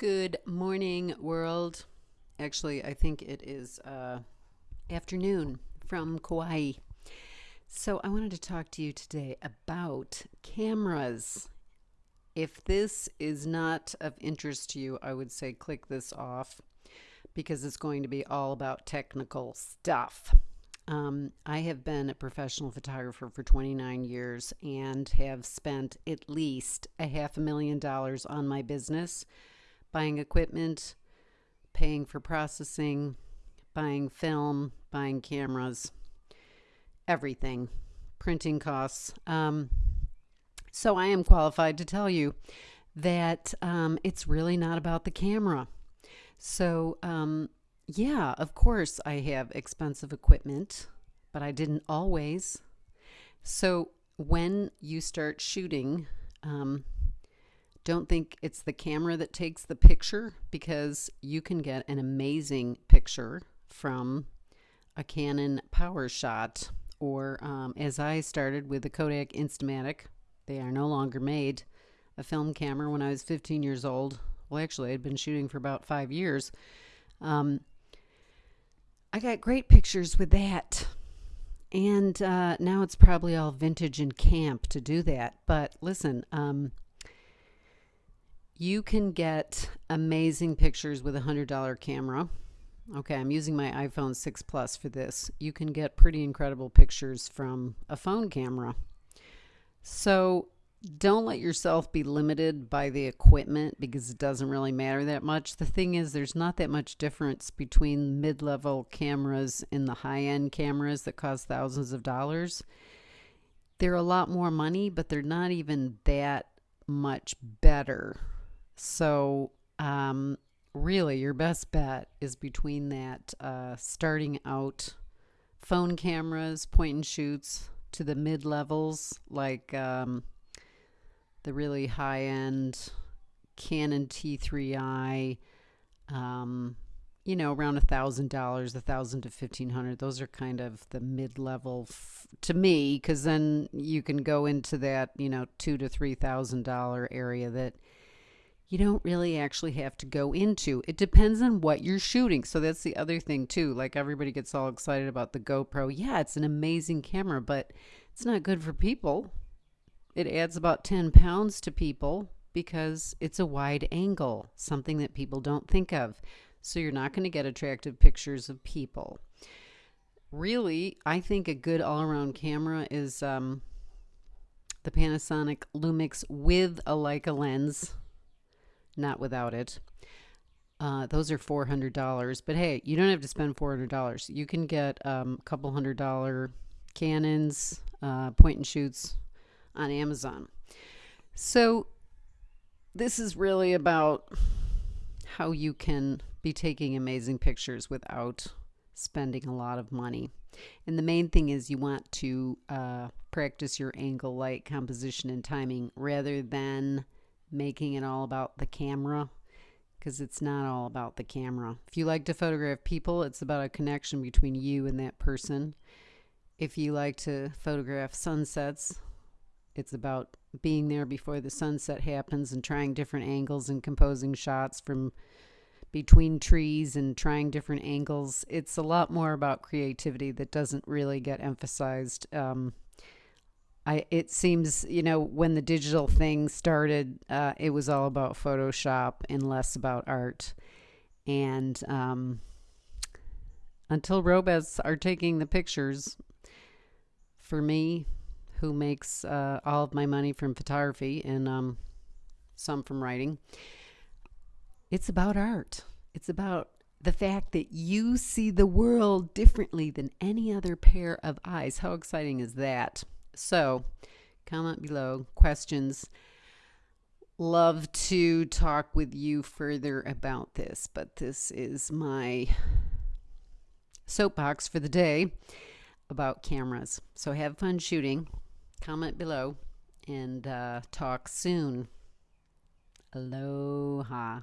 Good morning, world. Actually, I think it is uh, afternoon from Kauai. So, I wanted to talk to you today about cameras. If this is not of interest to you, I would say click this off because it's going to be all about technical stuff. Um, I have been a professional photographer for 29 years and have spent at least a half a million dollars on my business buying equipment, paying for processing, buying film, buying cameras, everything, printing costs. Um, so I am qualified to tell you that um, it's really not about the camera. So, um, yeah, of course, I have expensive equipment, but I didn't always. So, when you start shooting, um, don't think it's the camera that takes the picture because you can get an amazing picture from a Canon PowerShot or um, as I started with the Kodak Instamatic. They are no longer made. A film camera when I was 15 years old. Well, actually, I'd been shooting for about five years. Um, I got great pictures with that. And uh, now it's probably all vintage and camp to do that. But listen, um, you can get amazing pictures with a $100 camera. Okay, I'm using my iPhone 6 Plus for this. You can get pretty incredible pictures from a phone camera. So don't let yourself be limited by the equipment because it doesn't really matter that much. The thing is, there's not that much difference between mid level cameras and the high end cameras that cost thousands of dollars. They're a lot more money, but they're not even that much better so, um, really, your best bet is between that uh, starting out phone cameras, point and shoots, to the mid levels, like um, the really high end Canon T3i. Um, you know, around a thousand dollars, a thousand to fifteen hundred. Those are kind of the mid-level to me, because then you can go into that, you know, two to three thousand dollar area that you don't really actually have to go into. It depends on what you're shooting. So that's the other thing too. Like everybody gets all excited about the GoPro. Yeah, it's an amazing camera, but it's not good for people. It adds about 10 pounds to people because it's a wide angle, something that people don't think of. So you're not going to get attractive pictures of people. Really, I think a good all-around camera is um, the Panasonic Lumix with a Leica lens not without it. Uh, those are four hundred dollars, but hey, you don't have to spend four hundred dollars. You can get um, a couple hundred dollar Canons, uh, point and shoots on Amazon. So this is really about how you can be taking amazing pictures without spending a lot of money. And the main thing is you want to uh, practice your angle, light, composition, and timing rather than making it all about the camera because it's not all about the camera. If you like to photograph people, it's about a connection between you and that person. If you like to photograph sunsets, it's about being there before the sunset happens and trying different angles and composing shots from between trees and trying different angles. It's a lot more about creativity that doesn't really get emphasized um, I, it seems you know when the digital thing started, uh, it was all about Photoshop and less about art. And um, until robots are taking the pictures, for me, who makes uh, all of my money from photography and um, some from writing, it's about art. It's about the fact that you see the world differently than any other pair of eyes. How exciting is that? So, comment below questions. Love to talk with you further about this, but this is my soapbox for the day about cameras. So, have fun shooting. Comment below and uh, talk soon. Aloha.